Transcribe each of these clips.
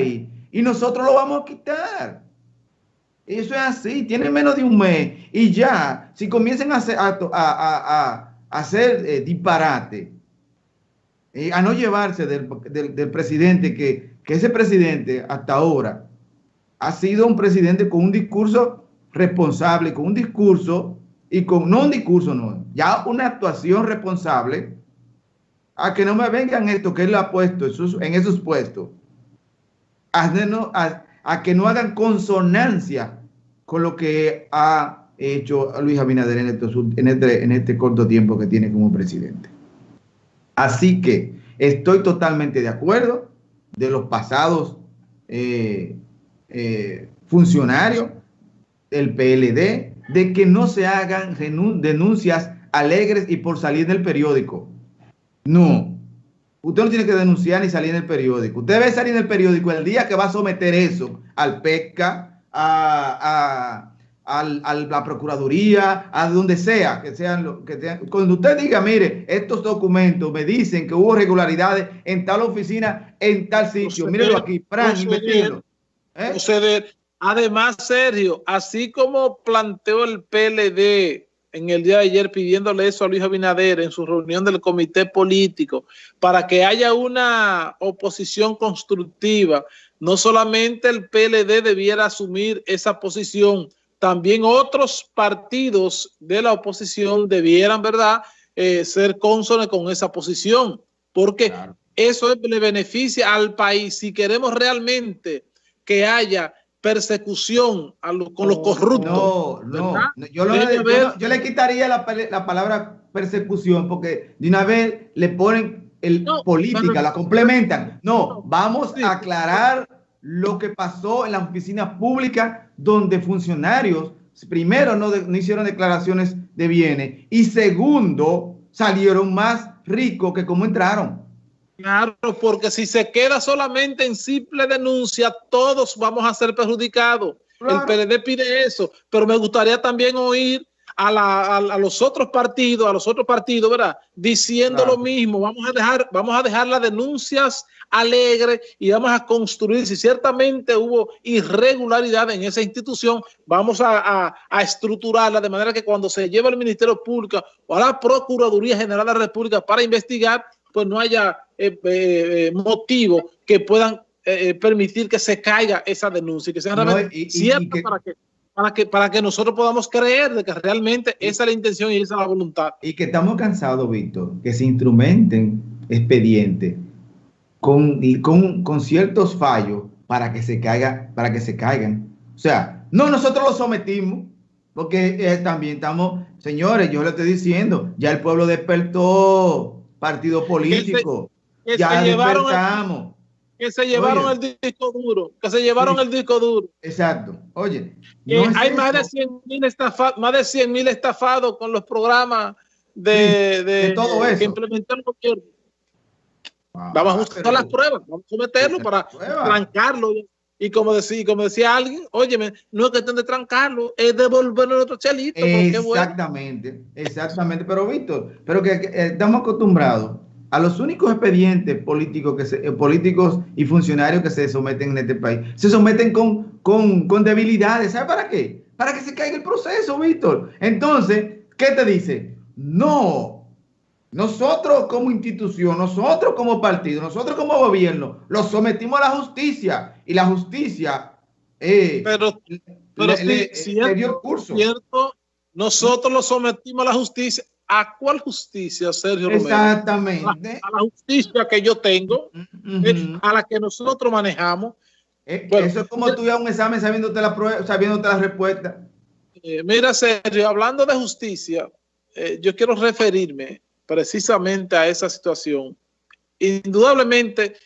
y nosotros lo vamos a quitar. Eso es así, tiene menos de un mes y ya, si comienzan a hacer, eh, disparate, eh, a no llevarse del, presidente, que ese presidente hasta ahora ha sido un presidente con un discurso responsable, con un discurso y con, no un discurso, no, ya una actuación responsable, a que no me vengan esto que él ha puesto en esos puestos, a, a, que no hagan consonancia con lo que ha hecho Luis Abinader en, en, este, en este corto tiempo que tiene como presidente. Así que estoy totalmente de acuerdo de los pasados eh, eh, funcionarios del PLD de que no se hagan denuncias alegres y por salir del periódico. No. Usted no tiene que denunciar ni salir en el periódico. Usted debe salir en el periódico el día que va a someter eso al PECA, a, la Procuraduría, a donde sea, que sean, que Cuando usted diga, mire, estos documentos me dicen que hubo regularidades en tal oficina, en tal sitio, mírelo aquí, Fran, ¿Eh? Además, Sergio, así como planteó el PLD en el día de ayer pidiéndole eso a Luis Abinader en su reunión del comité político para que haya una oposición constructiva, no solamente el PLD debiera asumir esa posición, también otros partidos de la oposición debieran, ¿verdad?, eh, ser cónsones con esa posición, porque eso le beneficia al país. Si queremos realmente que haya persecución con los corruptos. No, no, yo, le quitaría la, palabra persecución porque de una vez le ponen el política, la complementan. No, vamos a aclarar lo que pasó en la oficina pública donde funcionarios, primero, no, no hicieron declaraciones de bienes y segundo, salieron más ricos que como entraron. Claro, porque si se queda solamente en simple denuncia, todos vamos a ser perjudicados. El PLD pide eso, pero me gustaría también oír a, los otros partidos, a los otros partidos, ¿verdad? Diciendo lo mismo. Vamos a dejar, vamos a dejar las denuncias alegres y vamos a construir. Si ciertamente hubo irregularidad en esa institución, vamos a, a estructurarla de manera que cuando se lleve al Ministerio Público o a la Procuraduría General de la República para investigar, pues no haya eh, eh, motivo que puedan eh, permitir que se caiga esa denuncia, que sea cierta para que para que, para que nosotros podamos creer de que realmente esa es la intención y esa es la voluntad. Y que estamos cansados, Víctor, que se instrumenten expedientes con, con, con ciertos fallos para que se caiga, para que se caigan. O sea, no nosotros lo sometimos, porque también estamos, señores, yo le estoy diciendo, ya el pueblo despertó, partido político. Que se, ya llevaron que se llevaron el disco duro, que se llevaron el disco duro. Exacto. Oye, hay más de 100 mil estafados, más de 100 mil estafados con los programas de, de, todo eso. que implementó el gobierno. Ah, vamos a usar las pruebas, vamos a someterlo para trancarlo. Y como decía, como decía alguien, óyeme, no es cuestión de trancarlo, es devolverlo a otro chelito. Exactamente, exactamente. Pero Víctor, pero que, estamos acostumbrados a los únicos expedientes políticos, que se, eh, políticos y funcionarios que se someten en este país. Se someten con, con, con debilidades. ¿Sabe para qué? Para que se caiga el proceso, Víctor. Entonces, ¿qué te dice? No, nosotros como institución, nosotros como partido, nosotros como gobierno, lo sometimos a la justicia y la justicia eh, pero, pero le, dio curso. Cierto, nosotros lo sometimos a la justicia. ¿A cuál justicia, Sergio Exactamente. A, la justicia que yo tengo, eh, a la que nosotros manejamos. Eh, eso es como tú un examen sabiéndote la, prueba, sabiéndote la respuesta. mira, Sergio, hablando de justicia, yo quiero referirme precisamente a esa situación. Indudablemente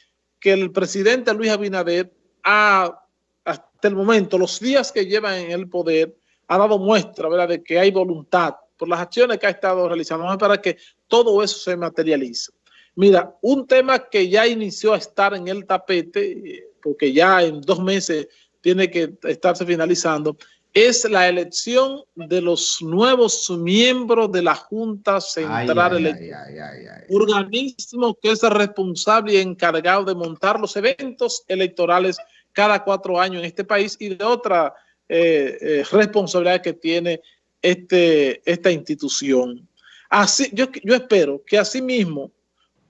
que el presidente Luis Abinader ha, hasta el momento, los días que lleva en el poder, ha dado muestra de que hay voluntad por las acciones que ha estado realizando para que todo eso se materialice. Mira, un tema que ya inició a estar en el tapete, porque ya en dos meses tiene que estarse finalizando, es la elección de los nuevos miembros de la Junta Central Electoral, organismo que es el responsable y encargado de montar los eventos electorales cada cuatro años en este país y de otra eh, eh, responsabilidad que tiene este, esta institución. Así, yo, yo espero que así mismo,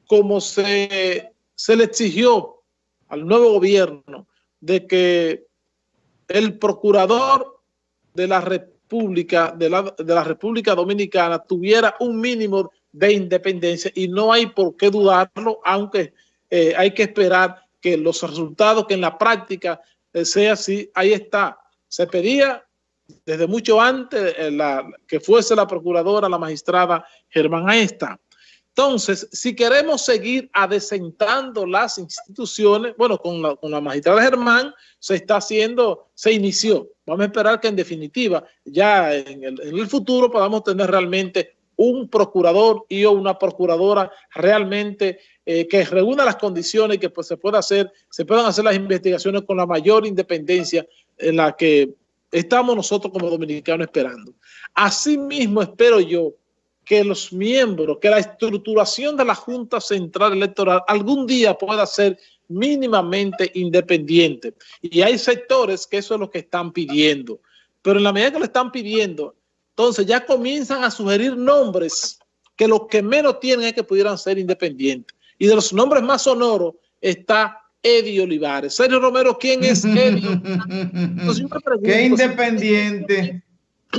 como se, se le exigió al nuevo gobierno de que el procurador de la República, de la, de la República Dominicana tuviera un mínimo de independencia y no hay por qué dudarlo, aunque eh, hay que esperar que los resultados que en la práctica eh, sea así, ahí está. Se pedía desde mucho antes eh, que fuese la procuradora, la magistrada Germán Aesta, entonces, si queremos seguir adecentando las instituciones, bueno, con la, con la magistrada Germán se está haciendo, se inició. Vamos a esperar que en definitiva, ya en el, futuro podamos tener realmente un procurador y o una procuradora realmente eh, que reúna las condiciones y que pues, se pueda hacer, se puedan hacer las investigaciones con la mayor independencia en la que estamos nosotros como dominicanos esperando. Asimismo, espero yo que los miembros, que la estructuración de la Junta Central Electoral algún día pueda ser mínimamente independiente. Y hay sectores que eso es lo que están pidiendo. Pero en la medida que lo están pidiendo, entonces ya comienzan a sugerir nombres que los que menos tienen es que pudieran ser independientes. Y de los nombres más sonoros está Eddie Olivares. Sergio Romero, ¿quién es Eddie? ¿Qué independiente?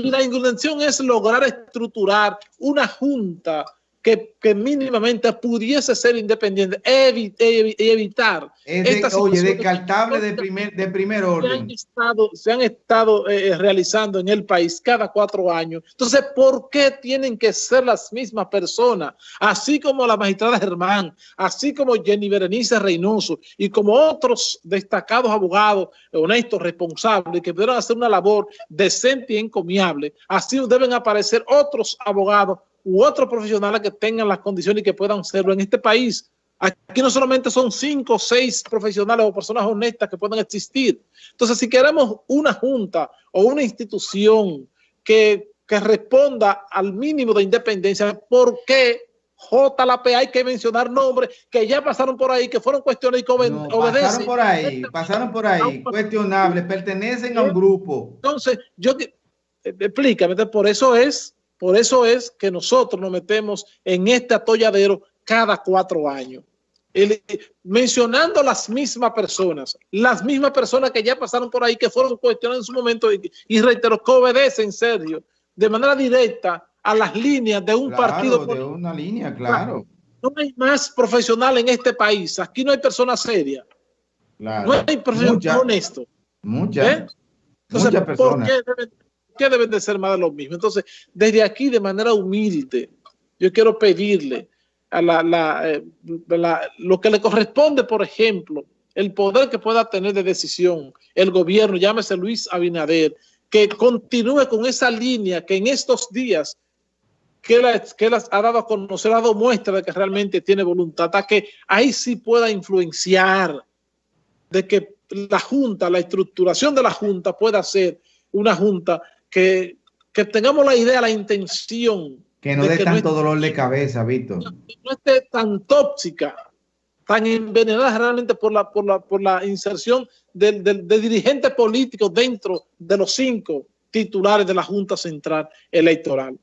La intención es lograr estructurar una junta que, que, mínimamente pudiese ser independiente y evitar es de, oye, descartable de primer, de primer orden. Se han estado, se han estado eh, eh, realizando en el país cada cuatro años. Entonces, ¿por qué tienen que ser las mismas personas? Así como la magistrada Germán, así como Jenny Berenice Reynoso y como otros destacados abogados honestos, responsables, que pudieron hacer una labor decente y encomiable, así deben aparecer otros abogados u otros profesionales que tengan las condiciones y que puedan serlo en este país. Aquí no solamente son cinco o seis profesionales o personas honestas que puedan existir. Entonces, si queremos una junta o una institución que, que responda al mínimo de independencia, ¿por qué JLP hay que mencionar nombres que ya pasaron por ahí, que fueron cuestiones y que obedecen. Pasaron por ahí, pasaron por ahí, cuestionables, pertenecen a un grupo. Entonces, yo, eh, explícame, por eso es por eso es que nosotros nos metemos en este atolladero cada cuatro años. mencionando las mismas personas, las mismas personas que ya pasaron por ahí, que fueron cuestionadas en su momento y, reitero, que obedecen, Sergio, de manera directa a las líneas de un partido. de una línea, claro. No hay más profesional en este país. Aquí no hay personas serias. No hay profesional honesto. Muchas. ¿Eh? Muchas personas. ¿por qué qué deben de ser más de lo mismo? Entonces, desde aquí, de manera humilde, yo quiero pedirle a la, eh, la, lo que le corresponde, por ejemplo, el poder que pueda tener de decisión el gobierno, llámese Luis Abinader, que continúe con esa línea que en estos días que, las ha dado a conocer, ha dado muestra de que realmente tiene voluntad, a que ahí sí pueda influenciar de que la Junta, la estructuración de la Junta pueda ser una Junta que, tengamos la idea, la intención. Que no dé tanto dolor de cabeza, Víctor. No esté tan tóxica, tan envenenada realmente por la, por la, por la inserción de, de dirigentes políticos dentro de los cinco titulares de la Junta Central Electoral.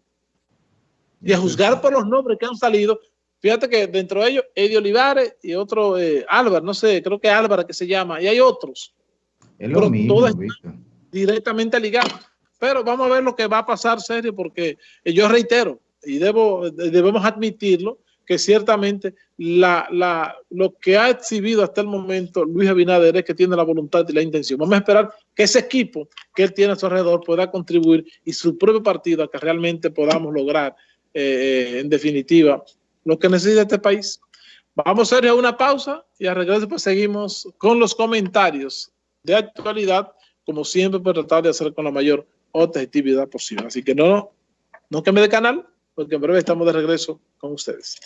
Y a juzgar por los nombres que han salido, fíjate que dentro de ellos, Eddie Olivares y otro, eh, Álvaro, no sé, creo que Álvaro que se llama, y hay otros. Es lo mismo, directamente ligados. Pero vamos a ver lo que va a pasar, serio, porque yo reitero, y debemos admitirlo, que ciertamente lo que ha exhibido hasta el momento Luis Abinader es que tiene la voluntad y la intención. Vamos a esperar que ese equipo que él tiene a su alrededor pueda contribuir y su propio partido a que realmente podamos lograr, eh, en definitiva, lo que necesita este país. Vamos a hacer una pausa y a regreso pues seguimos con los comentarios de actualidad, como siempre, para tratar de hacer con la mayor objetividad posible. Así que no, no cambie de canal, porque en breve estamos de regreso con ustedes.